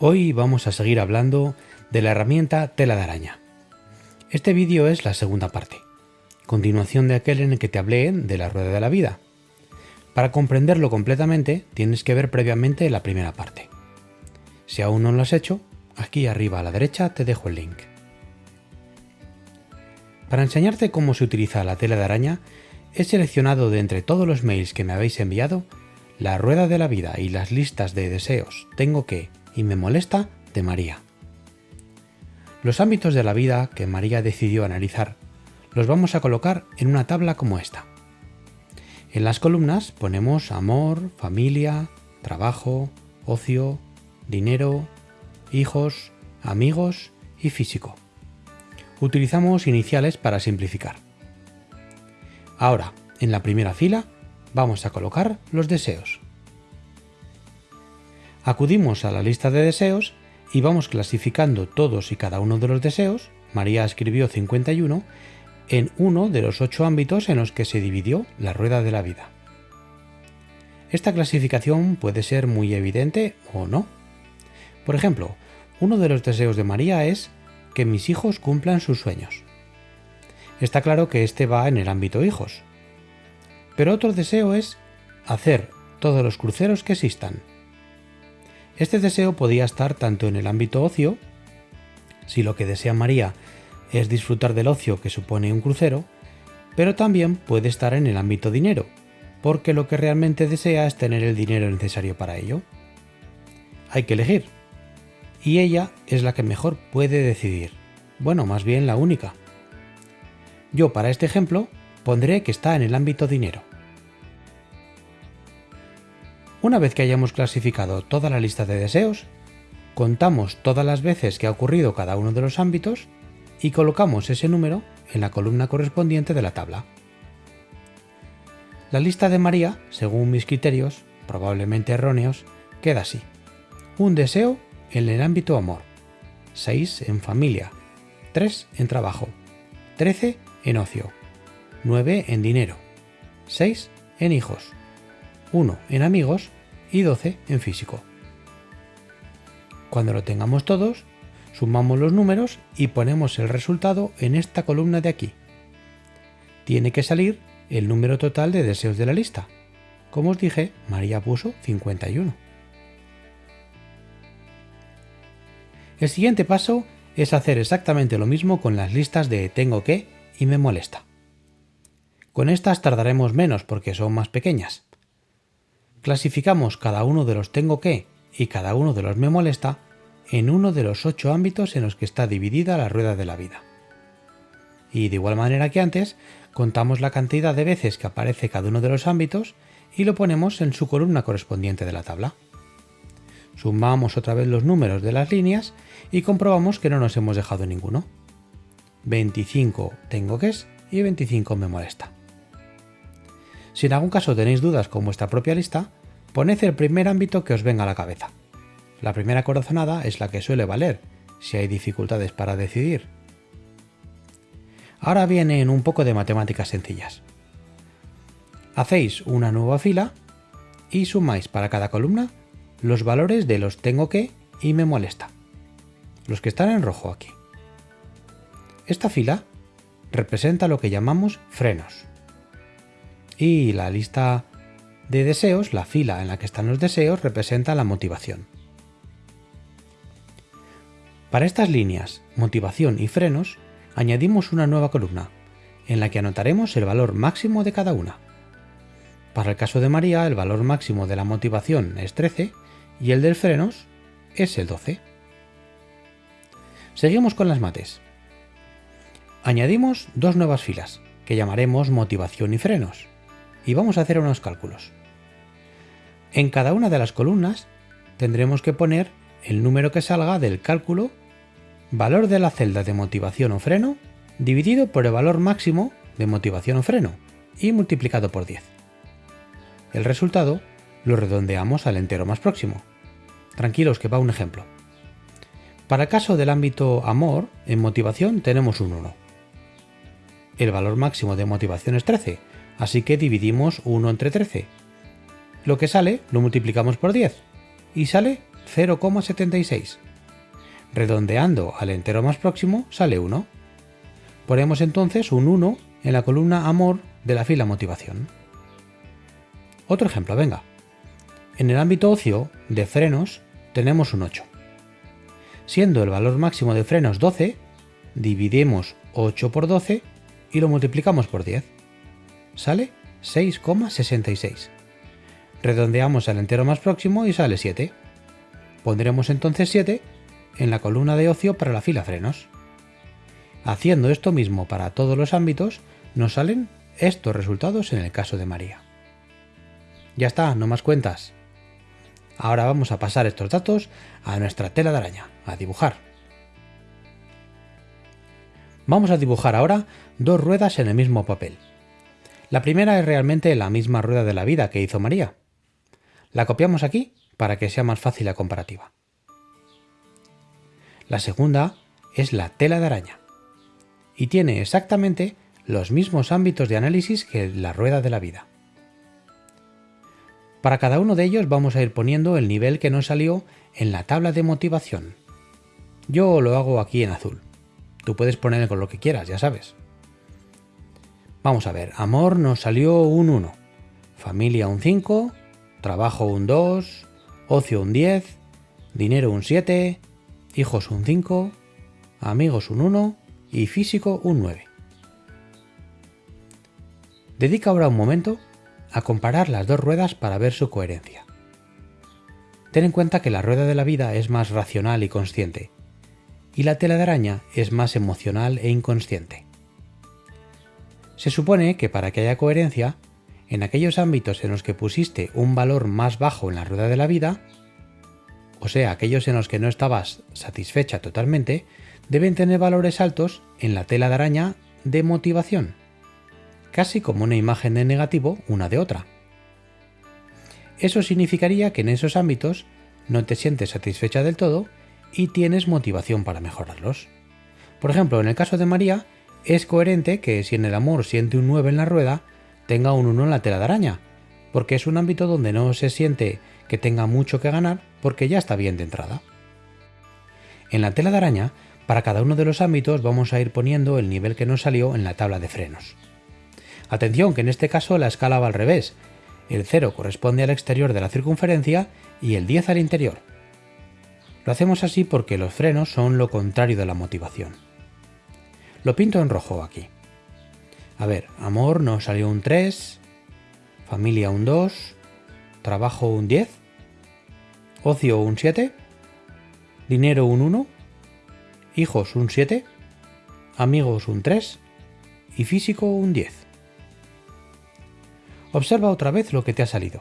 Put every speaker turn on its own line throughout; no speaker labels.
Hoy vamos a seguir hablando de la herramienta tela de araña. Este vídeo es la segunda parte, continuación de aquel en el que te hablé de la rueda de la vida. Para comprenderlo completamente tienes que ver previamente la primera parte. Si aún no lo has hecho, aquí arriba a la derecha te dejo el link. Para enseñarte cómo se utiliza la tela de araña, he seleccionado de entre todos los mails que me habéis enviado la rueda de la vida y las listas de deseos tengo que y me molesta de María. Los ámbitos de la vida que María decidió analizar los vamos a colocar en una tabla como esta. En las columnas ponemos amor, familia, trabajo, ocio, dinero, hijos, amigos y físico. Utilizamos iniciales para simplificar. Ahora, en la primera fila, vamos a colocar los deseos. Acudimos a la lista de deseos y vamos clasificando todos y cada uno de los deseos, María escribió 51, en uno de los ocho ámbitos en los que se dividió la rueda de la vida. Esta clasificación puede ser muy evidente o no. Por ejemplo, uno de los deseos de María es que mis hijos cumplan sus sueños. Está claro que este va en el ámbito hijos, pero otro deseo es hacer todos los cruceros que existan. Este deseo podía estar tanto en el ámbito ocio, si lo que desea María es disfrutar del ocio que supone un crucero, pero también puede estar en el ámbito dinero, porque lo que realmente desea es tener el dinero necesario para ello. Hay que elegir, y ella es la que mejor puede decidir, bueno, más bien la única. Yo para este ejemplo pondré que está en el ámbito dinero. Una vez que hayamos clasificado toda la lista de deseos, contamos todas las veces que ha ocurrido cada uno de los ámbitos y colocamos ese número en la columna correspondiente de la tabla. La lista de María, según mis criterios, probablemente erróneos, queda así. Un deseo en el ámbito amor, 6 en familia, 3 en trabajo, 13 en ocio, 9 en dinero, 6 en hijos, 1 en amigos y 12 en físico. Cuando lo tengamos todos, sumamos los números y ponemos el resultado en esta columna de aquí. Tiene que salir el número total de deseos de la lista. Como os dije, María puso 51. El siguiente paso es hacer exactamente lo mismo con las listas de tengo que y me molesta. Con estas tardaremos menos porque son más pequeñas. Clasificamos cada uno de los tengo que y cada uno de los me molesta en uno de los ocho ámbitos en los que está dividida la rueda de la vida. Y de igual manera que antes, contamos la cantidad de veces que aparece cada uno de los ámbitos y lo ponemos en su columna correspondiente de la tabla. Sumamos otra vez los números de las líneas y comprobamos que no nos hemos dejado ninguno. 25 tengo que es y 25 me molesta. Si en algún caso tenéis dudas con vuestra propia lista, poned el primer ámbito que os venga a la cabeza. La primera corazonada es la que suele valer, si hay dificultades para decidir. Ahora vienen un poco de matemáticas sencillas. Hacéis una nueva fila y sumáis para cada columna los valores de los tengo que y me molesta. Los que están en rojo aquí. Esta fila representa lo que llamamos frenos y la lista de deseos, la fila en la que están los deseos, representa la motivación. Para estas líneas, motivación y frenos, añadimos una nueva columna, en la que anotaremos el valor máximo de cada una. Para el caso de María, el valor máximo de la motivación es 13 y el del frenos es el 12. Seguimos con las mates. Añadimos dos nuevas filas, que llamaremos motivación y frenos y vamos a hacer unos cálculos. En cada una de las columnas tendremos que poner el número que salga del cálculo valor de la celda de motivación o freno dividido por el valor máximo de motivación o freno y multiplicado por 10. El resultado lo redondeamos al entero más próximo. Tranquilos que va un ejemplo. Para el caso del ámbito amor, en motivación tenemos un 1. El valor máximo de motivación es 13, Así que dividimos 1 entre 13. Lo que sale lo multiplicamos por 10 y sale 0,76. Redondeando al entero más próximo sale 1. Ponemos entonces un 1 en la columna amor de la fila motivación. Otro ejemplo, venga. En el ámbito ocio de frenos tenemos un 8. Siendo el valor máximo de frenos 12, dividimos 8 por 12 y lo multiplicamos por 10. Sale 6,66. Redondeamos al entero más próximo y sale 7. Pondremos entonces 7 en la columna de ocio para la fila frenos. Haciendo esto mismo para todos los ámbitos, nos salen estos resultados en el caso de María. Ya está, no más cuentas. Ahora vamos a pasar estos datos a nuestra tela de araña, a dibujar. Vamos a dibujar ahora dos ruedas en el mismo papel. La primera es realmente la misma rueda de la vida que hizo María. La copiamos aquí para que sea más fácil la comparativa. La segunda es la tela de araña y tiene exactamente los mismos ámbitos de análisis que la rueda de la vida. Para cada uno de ellos vamos a ir poniendo el nivel que nos salió en la tabla de motivación. Yo lo hago aquí en azul. Tú puedes poner con lo que quieras, ya sabes. Vamos a ver, amor nos salió un 1, familia un 5, trabajo un 2, ocio un 10, dinero un 7, hijos un 5, amigos un 1 y físico un 9. Dedica ahora un momento a comparar las dos ruedas para ver su coherencia. Ten en cuenta que la rueda de la vida es más racional y consciente, y la tela de araña es más emocional e inconsciente. Se supone que para que haya coherencia, en aquellos ámbitos en los que pusiste un valor más bajo en la rueda de la vida, o sea, aquellos en los que no estabas satisfecha totalmente, deben tener valores altos en la tela de araña de motivación, casi como una imagen de negativo una de otra. Eso significaría que en esos ámbitos no te sientes satisfecha del todo y tienes motivación para mejorarlos. Por ejemplo, en el caso de María, es coherente que si en el amor siente un 9 en la rueda, tenga un 1 en la tela de araña, porque es un ámbito donde no se siente que tenga mucho que ganar porque ya está bien de entrada. En la tela de araña, para cada uno de los ámbitos vamos a ir poniendo el nivel que nos salió en la tabla de frenos. Atención que en este caso la escala va al revés. El 0 corresponde al exterior de la circunferencia y el 10 al interior. Lo hacemos así porque los frenos son lo contrario de la motivación. Lo pinto en rojo aquí. A ver, amor nos salió un 3, familia un 2, trabajo un 10, ocio un 7, dinero un 1, hijos un 7, amigos un 3 y físico un 10. Observa otra vez lo que te ha salido.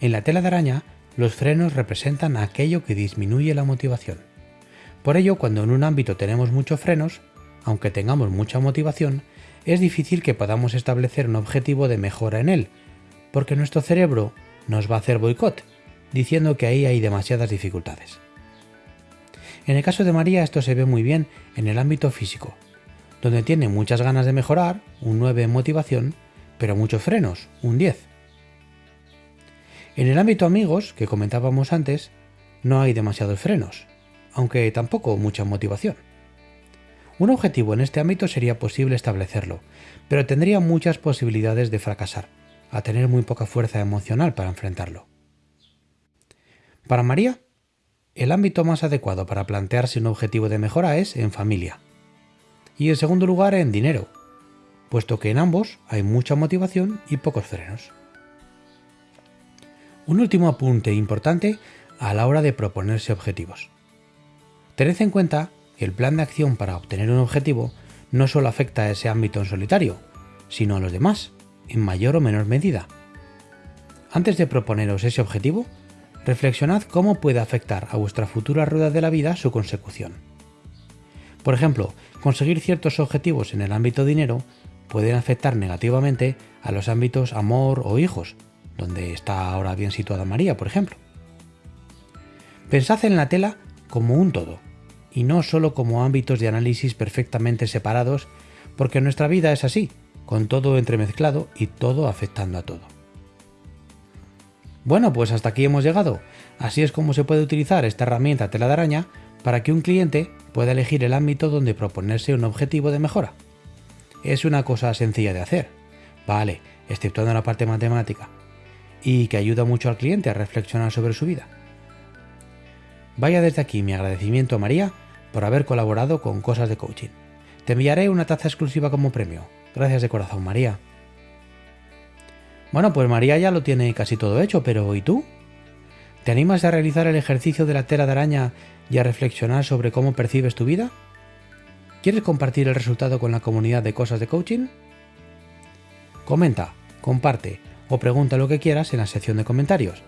En la tela de araña, los frenos representan aquello que disminuye la motivación. Por ello, cuando en un ámbito tenemos muchos frenos, aunque tengamos mucha motivación, es difícil que podamos establecer un objetivo de mejora en él, porque nuestro cerebro nos va a hacer boicot, diciendo que ahí hay demasiadas dificultades. En el caso de María esto se ve muy bien en el ámbito físico, donde tiene muchas ganas de mejorar, un 9 en motivación, pero muchos frenos, un 10. En el ámbito amigos, que comentábamos antes, no hay demasiados frenos, aunque tampoco mucha motivación. Un objetivo en este ámbito sería posible establecerlo, pero tendría muchas posibilidades de fracasar, a tener muy poca fuerza emocional para enfrentarlo. Para María, el ámbito más adecuado para plantearse un objetivo de mejora es en familia, y en segundo lugar en dinero, puesto que en ambos hay mucha motivación y pocos frenos. Un último apunte importante a la hora de proponerse objetivos. Tened en cuenta que el plan de acción para obtener un objetivo no solo afecta a ese ámbito en solitario, sino a los demás, en mayor o menor medida. Antes de proponeros ese objetivo, reflexionad cómo puede afectar a vuestra futura rueda de la vida su consecución. Por ejemplo, conseguir ciertos objetivos en el ámbito dinero pueden afectar negativamente a los ámbitos amor o hijos, donde está ahora bien situada María, por ejemplo. Pensad en la tela como un todo, y no solo como ámbitos de análisis perfectamente separados, porque nuestra vida es así, con todo entremezclado y todo afectando a todo. Bueno, pues hasta aquí hemos llegado. Así es como se puede utilizar esta herramienta tela de araña para que un cliente pueda elegir el ámbito donde proponerse un objetivo de mejora. Es una cosa sencilla de hacer, vale, exceptuando la parte matemática, y que ayuda mucho al cliente a reflexionar sobre su vida. Vaya desde aquí mi agradecimiento a María por haber colaborado con Cosas de Coaching. Te enviaré una taza exclusiva como premio. Gracias de corazón, María. Bueno, pues María ya lo tiene casi todo hecho, pero ¿y tú? ¿Te animas a realizar el ejercicio de la tela de araña y a reflexionar sobre cómo percibes tu vida? ¿Quieres compartir el resultado con la comunidad de cosas de coaching? Comenta, comparte o pregunta lo que quieras en la sección de comentarios.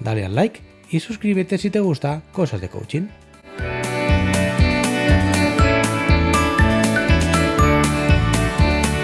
Dale al like y suscríbete si te gusta Cosas de Coaching.